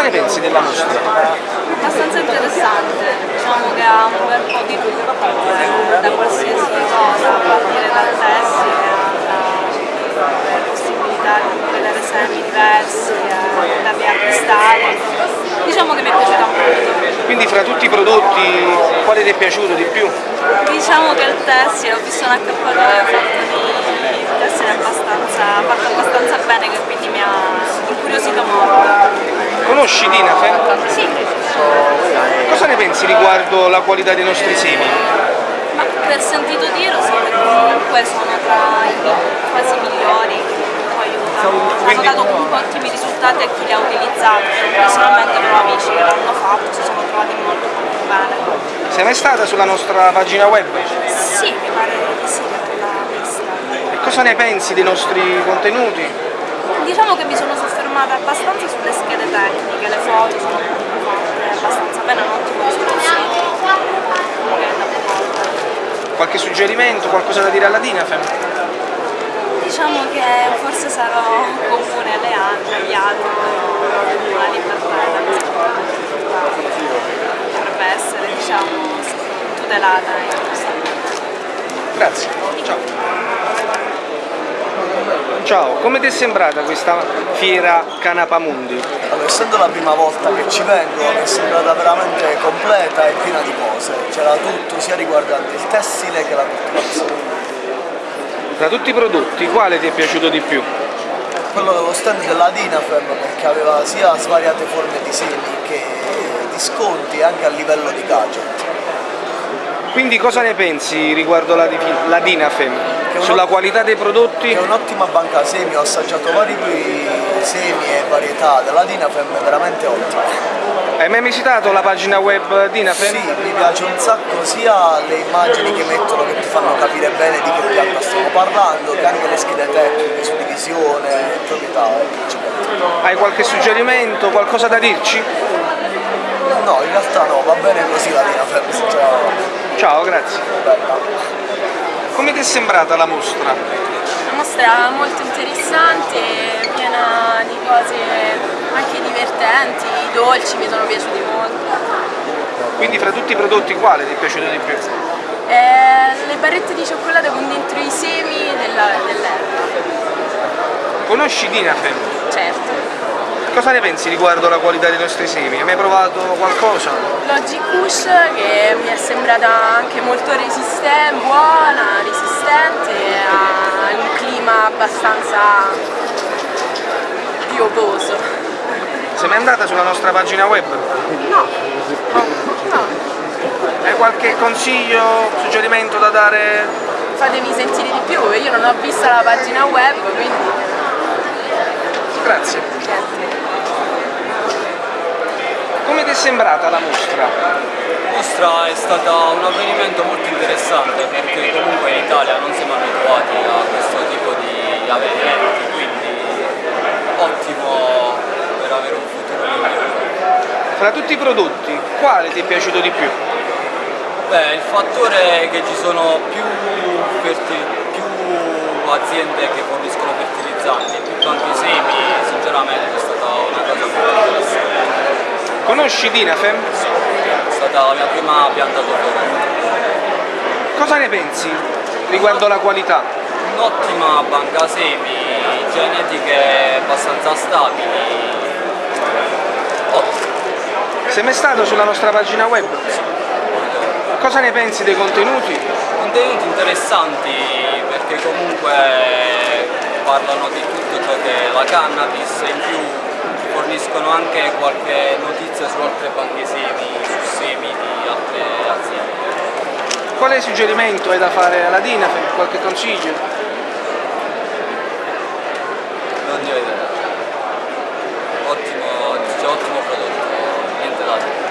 ne pensi della mostra? abbastanza interessante, diciamo che ha un bel po' di tutto, da qualsiasi cosa, a partire dal tessile alla possibilità di vedere semi diversi, eh, da via cristalli. Diciamo che mi è piaciuta molto. Quindi fra tutti i prodotti quale ti è piaciuto di più? Diciamo che il tessile, ho visto un accappatoio fatto di tessile abbastanza, fatto abbastanza bene che quindi mi ha incuriosito molto. Conosci Dinafe? Sì, Cosa ne pensi riguardo la qualità dei nostri semi? ma per sentito dire so che comunque sono tra i quasi migliori, poi. Hanno Quindi- dato comunque ottimi risultati a chi li ha utilizzati. Personalmente però amici che l'hanno fatto si sono trovati molto molto bene. Sei mai stata sulla nostra pagina web? Sì, mi pare di sì che l'ha vista. E cosa ne pensi dei nostri contenuti? Diciamo che mi sono soffermata abbastanza sulle schede tecniche, le foto sono fatte abbastanza bene, un ottimo risoluzione. Qualche suggerimento, qualcosa da dire alla Dinafe? Diciamo che forse sarò comune alle altre, agli altri, la libertà è la libertà dovrebbe essere diciamo tutelata in questo Grazie. Ciao. Ciao, come ti è sembrata questa fiera Canapamundi? Allora, essendo la prima volta che ci vengo, mi è sembrata veramente completa e piena di cose. C'era tutto, sia riguardante il tessile che la coltivazione. Tra tutti i prodotti, quale ti è piaciuto di più? Quello dello stand della Dinafem perché aveva sia svariate forme di semi che di sconti anche a livello di gadget. Quindi cosa ne pensi riguardo la, la Dinafem? Sulla qualità dei prodotti? È un'ottima banca semi, ho assaggiato vari semi e varietà della Dinafem, è veramente ottima. Hai mai visitato la pagina web Dinafem? Sì, mi piace un sacco sia le immagini che mettono che ti fanno capire bene di che pianta stiamo parlando, che anche le schede tecniche su divisione, proprietà. Hai qualche suggerimento, qualcosa da dirci? No, in realtà no, va bene così la Dinafem, sinceramente. Ciao, grazie. Bella. Come ti è sembrata la mostra? Una mostra molto interessante, piena di cose anche divertenti, i dolci mi sono piaciuti molto. Quindi fra tutti i prodotti quale ti è piaciuto di più? Eh, le barrette di cioccolato con dentro i semi dell'erba, Conosci Dinafem? certo. Cosa ne pensi riguardo alla qualità dei nostri semi? Hai mai provato qualcosa? Logic Kush che mi è sembrata anche molto resistente, buona, resistente, ha un clima abbastanza piovoso. Sei mai andata sulla nostra pagina web? No, No? no, Hai qualche consiglio, suggerimento da dare? fatemi sentire di più, io non ho visto la pagina web, quindi Grazie. Come ti è sembrata la mostra? La mostra è stata un avvenimento molto interessante perché comunque in Italia non siamo abituati a questo tipo di avvenimenti, quindi ottimo per avere un futuro migliore. Fra tutti i prodotti, quale ti è piaciuto di più? Beh, il fattore è che ci sono più, più aziende che forniscono fertilizzanti e più tanti semi, sinceramente è stata una cosa molto interessante. Conosci Dinafem? È stata la mia prima pianta d'odore. Cosa ne pensi riguardo la qualità? Un'ottima banca semi, genetiche abbastanza stabili. Ottimo. Sei mai stato sulla nostra pagina web? Cosa ne pensi dei contenuti? Contenuti interessanti perché comunque parlano di tutto ciò che è la cannabis e in più forniscono anche qualche notizia su altre banche semi, su semi di altre aziende. Quale suggerimento hai da fare alla Dinafem? Qualche consiglio? Non ne ho idea. Ottimo, ottimo prodotto, niente da dire.